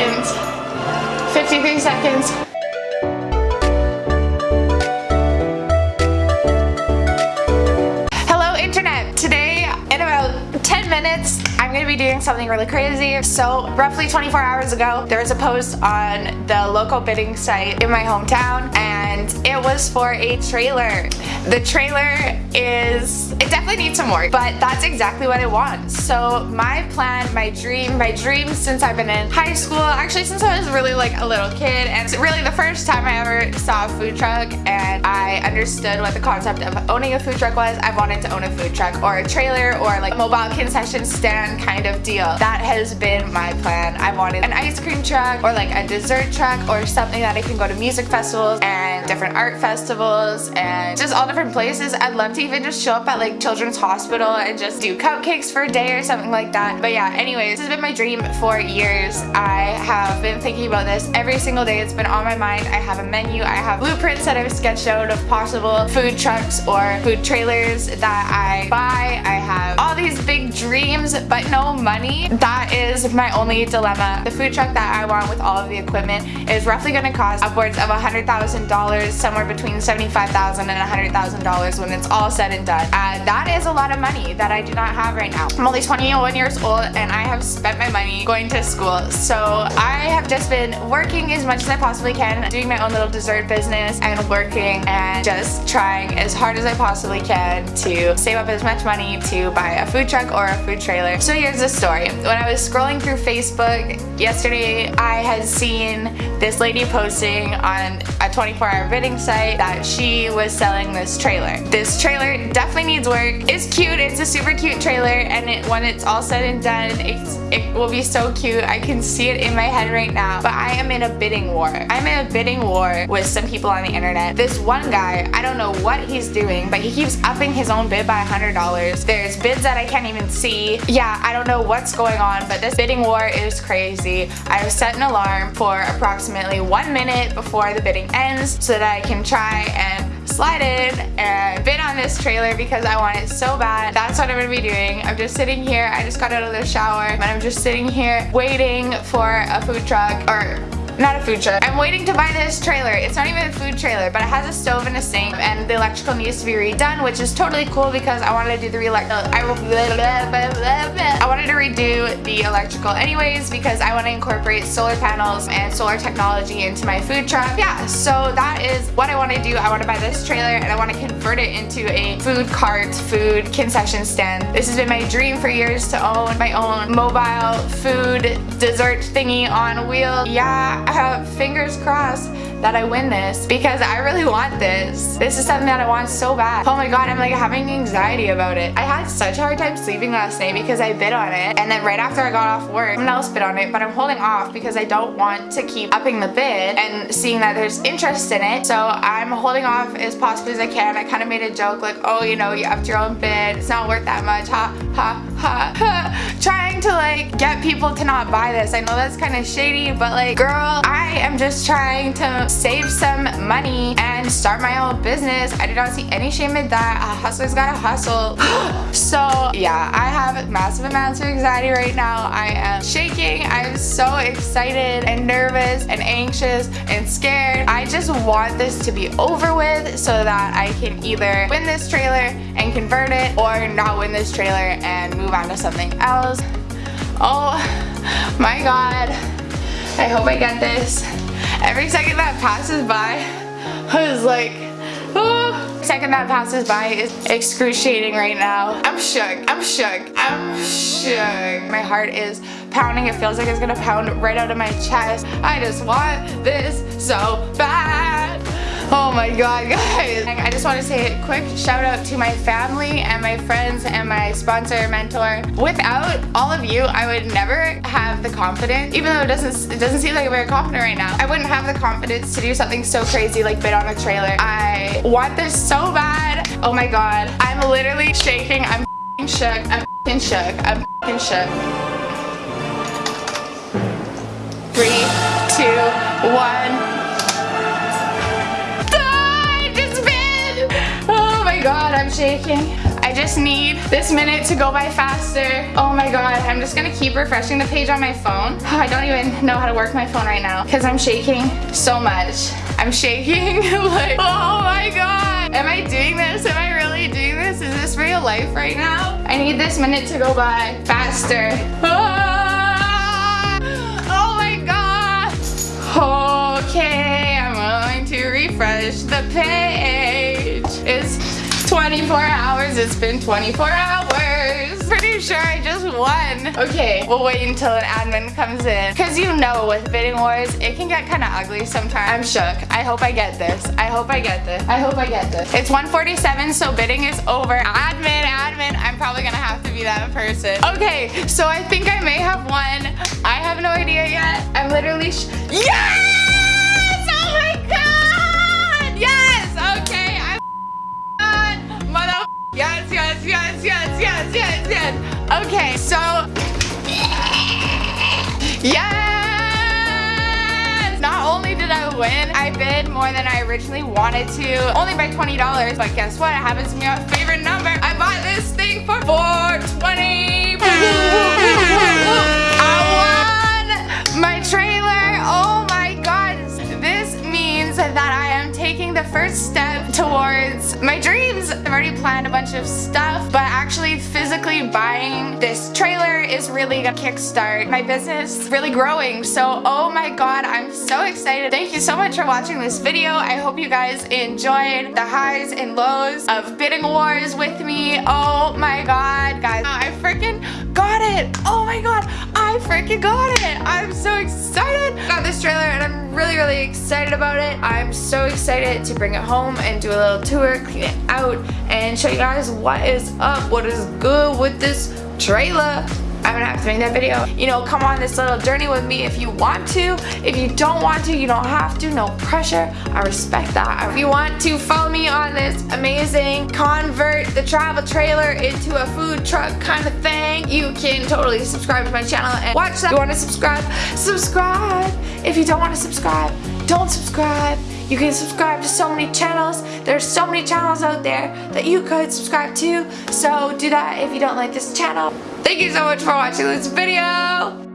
seconds. 53 seconds. I'm gonna be doing something really crazy. So roughly 24 hours ago there was a post on the local bidding site in my hometown and it was for a trailer. The trailer is, it definitely needs some work, but that's exactly what I want. So my plan, my dream, my dream since I've been in high school, actually since I was really like a little kid, and it's really the first time I ever saw a food truck and I understood what the concept of owning a food truck was, I wanted to own a food truck or a trailer or like a mobile concession stand kind of deal. That has been my plan. I wanted an ice cream truck or like a dessert truck or something that I can go to music festivals and different art festivals and just all different places. I'd love to even just show up at like Children's Hospital and just do cupcakes for a day or something like that. But yeah, anyways, this has been my dream for years. I have been thinking about this every single day. It's been on my mind. I have a menu. I have blueprints that I've sketched out of possible food trucks or food trailers that I buy. I have all these dreams but no money. That is my only dilemma. The food truck that I want with all of the equipment is roughly going to cost upwards of a $100,000, somewhere between 75,000 and $100,000 when it's all said and done. Uh, that is a lot of money that I do not have right now. I'm only 21 years old and I have spent my money going to school. So I have just been working as much as I possibly can, doing my own little dessert business and working and just trying as hard as I possibly can to save up as much money to buy a food truck or food trailer. So here's the story. When I was scrolling through Facebook yesterday, I had seen this lady posting on a 24 hour bidding site that she was selling this trailer. This trailer definitely needs work. It's cute. It's a super cute trailer and it, when it's all said and done, it will be so cute. I can see it in my head right now. But I am in a bidding war. I'm in a bidding war with some people on the internet. This one guy, I don't know what he's doing, but he keeps upping his own bid by $100. There's bids that I can't even see. Yeah, I don't know what's going on, but this bidding war is crazy. I've set an alarm for approximately one minute before the bidding ends so that I can try and slide in and bid on this trailer because I want it so bad. That's what I'm gonna be doing. I'm just sitting here. I just got out of the shower and I'm just sitting here waiting for a food truck or not a food truck. I'm waiting to buy this trailer. It's not even a food trailer, but it has a stove and a sink and the electrical needs to be redone, which is totally cool because I wanted to do the I, I wanted to redo the electrical anyways because I want to incorporate solar panels and solar technology into my food truck. Yeah, so that is what I want to do. I want to buy this trailer and I want to convert it into a food cart, food concession stand. This has been my dream for years to own my own mobile food dessert thingy on wheel. Yeah, have fingers crossed that I win this because I really want this. This is something that I want so bad. Oh my god, I'm like having anxiety about it. I had such a hard time sleeping last night because I bid on it and then right after I got off work, someone else bid on it but I'm holding off because I don't want to keep upping the bid and seeing that there's interest in it. So I'm holding off as possibly as I can. I kind of made a joke like, oh, you know, you upped your own bid. It's not worth that much. Ha, ha, ha, ha. Trying to like get people to not buy this. I know that's kind of shady, but like, girl, I am just trying to save some money and start my own business. I do not see any shame in that. A hustler's gotta hustle. so yeah, I have massive amounts of anxiety right now. I am shaking. I'm so excited and nervous and anxious and scared. I just want this to be over with so that I can either win this trailer and convert it or not win this trailer and move on to something else. Oh my god. I hope I get this. Every second that passes by, I was like, oh. Second that passes by is excruciating right now. I'm shook. I'm shook. I'm shook. My heart is pounding. It feels like it's gonna pound right out of my chest. I just want this so bad. Oh my god, guys. I just want to say a quick shout out to my family and my friends and my sponsor, mentor. Without all of you, I would never have the confidence, even though it doesn't, it doesn't seem like I'm very confident right now. I wouldn't have the confidence to do something so crazy like bid on a trailer. I want this so bad. Oh my god. I'm literally shaking. I'm shook. I'm shook. I'm shook. Three, two, one. I just need this minute to go by faster. Oh my god, I'm just gonna keep refreshing the page on my phone. Oh, I don't even know how to work my phone right now because I'm shaking so much. I'm shaking like, oh my god. Am I doing this? Am I really doing this? Is this real life right now? I need this minute to go by faster. Oh my god. Okay, I'm going to refresh the page. It's 24 hours. It's been 24 hours. Pretty sure I just won. Okay, we'll wait until an admin comes in. Cause you know with bidding wars, it can get kind of ugly sometimes. I'm shook. I hope I get this. I hope I get this. I hope I get this. It's 147, so bidding is over. Admin, admin, I'm probably gonna have to be that person. Okay, so I think I may have won. I have no idea yet. I'm literally sh. Yes! Yes, yes, yes, yes, yes, yes, yes. Okay, so Yes! Not only did I win, I bid more than I originally wanted to. Only by $20, but guess what? It happens to be my favorite number. I bought this bunch of stuff, but actually physically buying this trailer is really gonna kickstart my business is really growing. So, oh my god, I'm so excited. Thank you so much for watching this video. I hope you guys enjoyed the highs and lows of bidding wars with me. Oh my god, guys. I freaking it. Oh my god, I freaking got it. I'm so excited. Got this trailer and I'm really, really excited about it. I'm so excited to bring it home and do a little tour, clean it out, and show you guys what is up, what is good with this trailer. I'm gonna have to make that video. You know, come on this little journey with me if you want to. If you don't want to, you don't have to. No pressure. I respect that. If you want to follow me on this amazing convert the travel trailer into a food truck kind of thing, you can totally subscribe to my channel and watch that. If you want to subscribe, subscribe. If you don't want to subscribe, don't subscribe. You can subscribe to so many channels. There's so many channels out there that you could subscribe to. So do that if you don't like this channel. Thank you so much for watching this video.